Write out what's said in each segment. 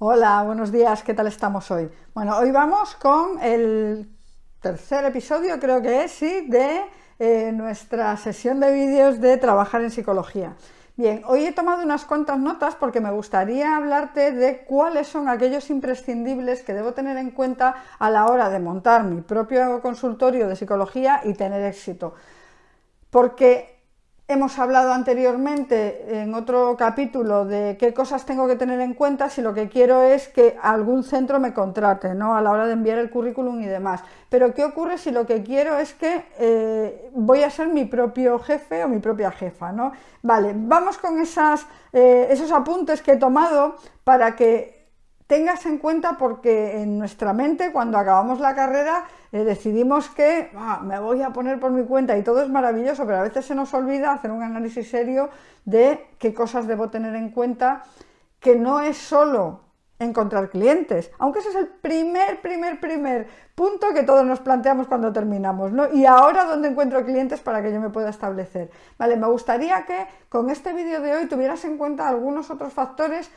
Hola, buenos días, ¿qué tal estamos hoy? Bueno, hoy vamos con el tercer episodio, creo que es, sí, de eh, nuestra sesión de vídeos de trabajar en psicología. Bien, hoy he tomado unas cuantas notas porque me gustaría hablarte de cuáles son aquellos imprescindibles que debo tener en cuenta a la hora de montar mi propio consultorio de psicología y tener éxito. Porque Hemos hablado anteriormente en otro capítulo de qué cosas tengo que tener en cuenta si lo que quiero es que algún centro me contrate ¿no? a la hora de enviar el currículum y demás. Pero ¿qué ocurre si lo que quiero es que eh, voy a ser mi propio jefe o mi propia jefa? ¿no? Vale, vamos con eh, esos apuntes que he tomado para que tengas en cuenta porque en nuestra mente cuando acabamos la carrera eh, decidimos que me voy a poner por mi cuenta y todo es maravilloso, pero a veces se nos olvida hacer un análisis serio de qué cosas debo tener en cuenta, que no es solo encontrar clientes, aunque ese es el primer, primer, primer punto que todos nos planteamos cuando terminamos, ¿no? Y ahora, ¿dónde encuentro clientes para que yo me pueda establecer? Vale, me gustaría que con este vídeo de hoy tuvieras en cuenta algunos otros factores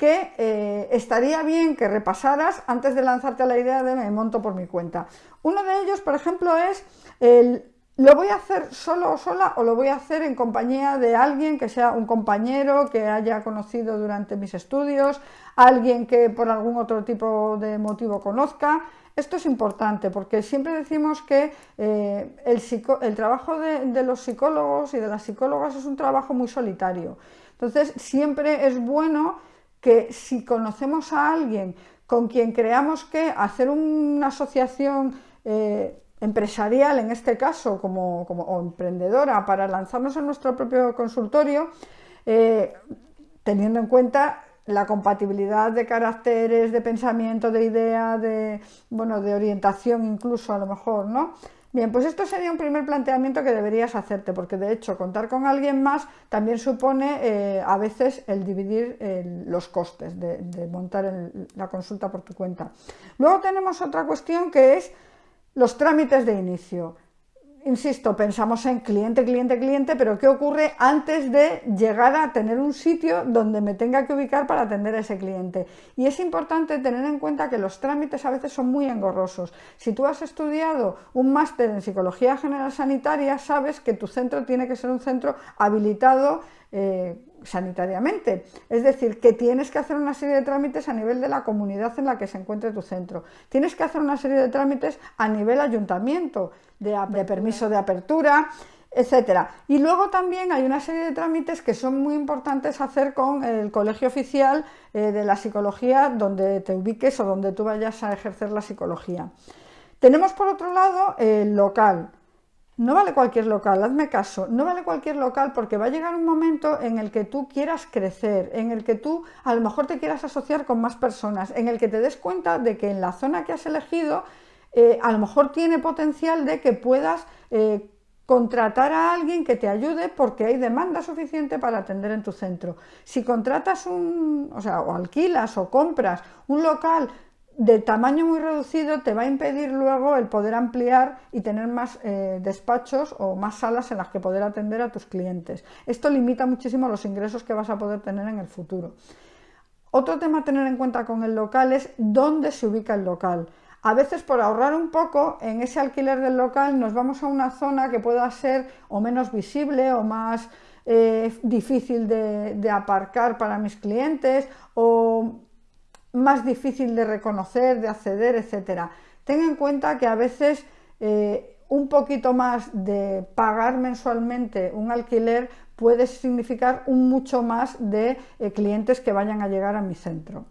que eh, estaría bien que repasaras antes de lanzarte a la idea de me monto por mi cuenta. Uno de ellos, por ejemplo, es el ¿Lo voy a hacer solo o sola o lo voy a hacer en compañía de alguien que sea un compañero que haya conocido durante mis estudios, alguien que por algún otro tipo de motivo conozca? Esto es importante porque siempre decimos que eh, el, trabajo de los psicólogos y de las psicólogas es un trabajo muy solitario. Entonces siempre es bueno que si conocemos a alguien con quien creamos que hacer una asociación eh, empresarial, en este caso, como, o emprendedora, para lanzarnos en nuestro propio consultorio, eh, teniendo en cuenta la compatibilidad de caracteres, de pensamiento, de idea, de, bueno, de orientación incluso a lo mejor, ¿no? Bien, pues esto sería un primer planteamiento que deberías hacerte, porque de hecho contar con alguien más también supone eh, a veces el dividir los costes de, montar la consulta por tu cuenta. Luego tenemos otra cuestión que es los trámites de inicio insisto, pensamos en cliente, cliente, cliente, pero ¿qué ocurre antes de llegar a tener un sitio donde me tenga que ubicar para atender a ese cliente? Y es importante tener en cuenta que los trámites a veces son muy engorrosos. Si tú has estudiado un máster en Psicología General Sanitaria, sabes que tu centro tiene que ser un centro habilitado eh, sanitariamente. Es decir, que tienes que hacer una serie de trámites a nivel de la comunidad en la que se encuentre tu centro. Tienes que hacer una serie de trámites a nivel ayuntamiento, de, permiso de apertura, etcétera. Y luego también hay una serie de trámites que son muy importantes hacer con el colegio oficial eh, de la psicología donde te ubiques o donde tú vayas a ejercer la psicología. Tenemos por otro lado el local. No vale cualquier local, hazme caso, no vale cualquier local porque va a llegar un momento en el que tú quieras crecer, en el que tú a lo mejor te quieras asociar con más personas, en el que te des cuenta de que en la zona que has elegido eh, a lo mejor tiene potencial de que puedas eh, contratar a alguien que te ayude porque hay demanda suficiente para atender en tu centro. Si contratas un, o sea, o alquilas o compras un local de tamaño muy reducido te va a impedir luego el poder ampliar y tener más eh, despachos o más salas en las que poder atender a tus clientes. Esto limita muchísimo los ingresos que vas a poder tener en el futuro. Otro tema a tener en cuenta con el local es dónde se ubica el local. A veces por ahorrar un poco en ese alquiler del local nos vamos a una zona que pueda ser o menos visible o más eh, difícil de, de aparcar para mis clientes o más difícil de reconocer, de acceder, etcétera. Ten en cuenta que a veces eh, un poquito más de pagar mensualmente un alquiler puede significar un mucho más de eh, clientes que vayan a llegar a mi centro.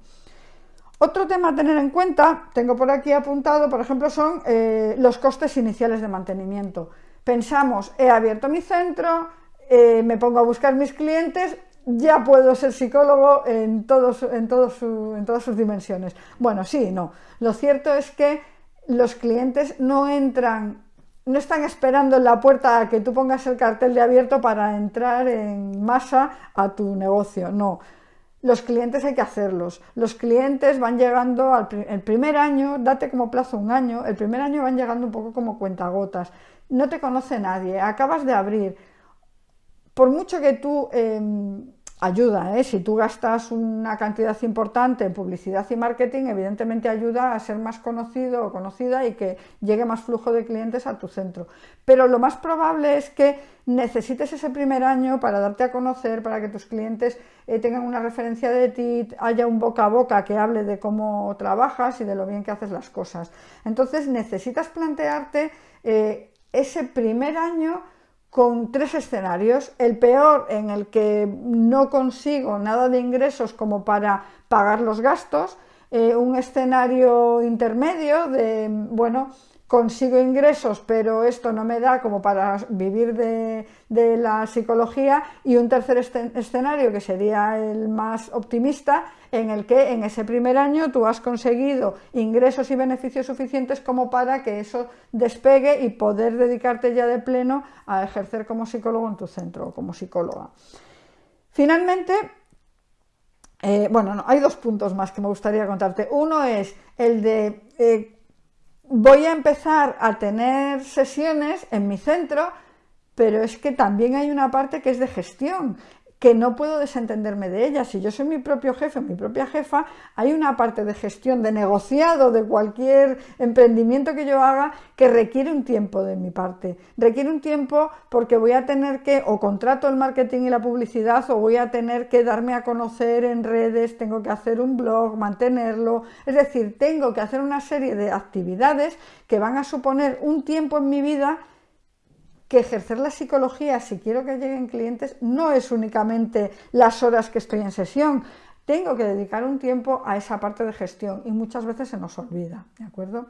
Otro tema a tener en cuenta, tengo por aquí apuntado, por ejemplo, son eh, los costes iniciales de mantenimiento. Pensamos, he abierto mi centro, me pongo a buscar mis clientes, ya puedo ser psicólogo en, todos, en, en todas sus dimensiones. Bueno, sí, no. Lo cierto es que los clientes no entran, no están esperando en la puerta a que tú pongas el cartel de abierto para entrar en masa a tu negocio. No. Los clientes hay que hacerlos. Los clientes van llegando al el primer año, date como plazo un año, el primer año van llegando un poco como cuentagotas. No te conoce nadie, acabas de abrir. Por mucho que tú em, ayuda, ¿eh? si tú gastas una cantidad importante en publicidad y marketing, evidentemente ayuda a ser más conocido o conocida y que llegue más flujo de clientes a tu centro. Pero lo más probable es que necesites ese primer año para darte a conocer, para que tus clientes eh, tengan una referencia de ti, haya un boca a boca que hable de cómo trabajas y de lo bien que haces las cosas. Entonces necesitas plantearte eh, ese primer año con tres escenarios. El peor en el que no consigo nada de ingresos como para pagar los gastos, eh, un escenario intermedio de, bueno, consigo ingresos, pero esto no me da como para vivir de, la psicología, y un tercer escenario, que sería el más optimista, en el que en ese primer año tú has conseguido ingresos y beneficios suficientes como para que eso despegue y poder dedicarte ya de pleno a ejercer como psicólogo en tu centro o como psicóloga. Finalmente, eh, bueno, hay dos puntos más que me gustaría contarte. Uno es el de... Eh, voy a empezar a tener sesiones en mi centro, pero es que también hay una parte que es de gestión que no puedo desentenderme de ella. Si yo soy mi propio jefe, mi propia jefa, hay una parte de gestión, de negociado de cualquier emprendimiento que yo haga que requiere un tiempo de mi parte. Requiere un tiempo porque voy a tener que, o contrato el marketing y la publicidad, o voy a tener que darme a conocer en redes, tengo que hacer un blog, mantenerlo. Es decir, tengo que hacer una serie de actividades que van a suponer un tiempo en mi vida que ejercer la psicología, si quiero que lleguen clientes, no es únicamente las horas que estoy en sesión, tengo que dedicar un tiempo a esa parte de gestión y muchas veces se nos olvida, ¿de acuerdo?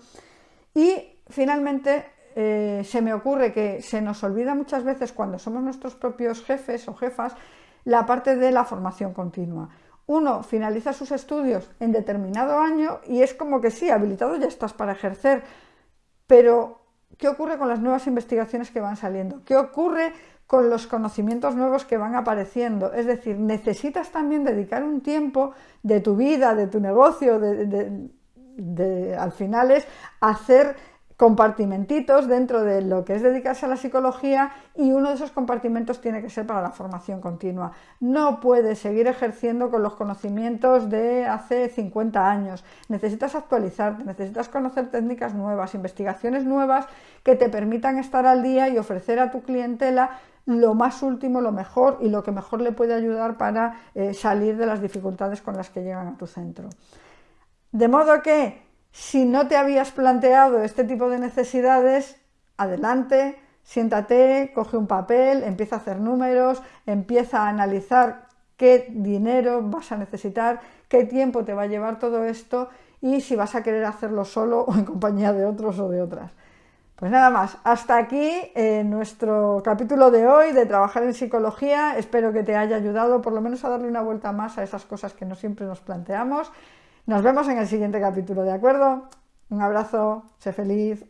Y finalmente eh, se me ocurre que se nos olvida muchas veces cuando somos nuestros propios jefes o jefas la parte de la formación continua. Uno finaliza sus estudios en determinado año y es como que sí, habilitado ya estás para ejercer, pero ¿Qué ocurre con las nuevas investigaciones que van saliendo? ¿Qué ocurre con los conocimientos nuevos que van apareciendo? Es decir, necesitas también dedicar un tiempo de tu vida, de tu negocio, de, al final es hacer compartimentitos dentro de lo que es dedicarse a la psicología y uno de esos compartimentos tiene que ser para la formación continua. No puedes seguir ejerciendo con los conocimientos de hace 50 años. Necesitas actualizarte, necesitas conocer técnicas nuevas, investigaciones nuevas que te permitan estar al día y ofrecer a tu clientela lo más último, lo mejor y lo que mejor le puede ayudar para eh, salir de las dificultades con las que llegan a tu centro. De modo que si no te habías planteado este tipo de necesidades, adelante, siéntate, coge un papel, empieza a hacer números, empieza a analizar qué dinero vas a necesitar, qué tiempo te va a llevar todo esto y si vas a querer hacerlo solo o en compañía de otros o de otras. Pues nada más, hasta aquí eh, nuestro capítulo de hoy de trabajar en psicología. Espero que te haya ayudado por lo menos a darle una vuelta más a esas cosas que no siempre nos planteamos nos vemos en el siguiente capítulo, ¿de acuerdo? Un abrazo, sé feliz.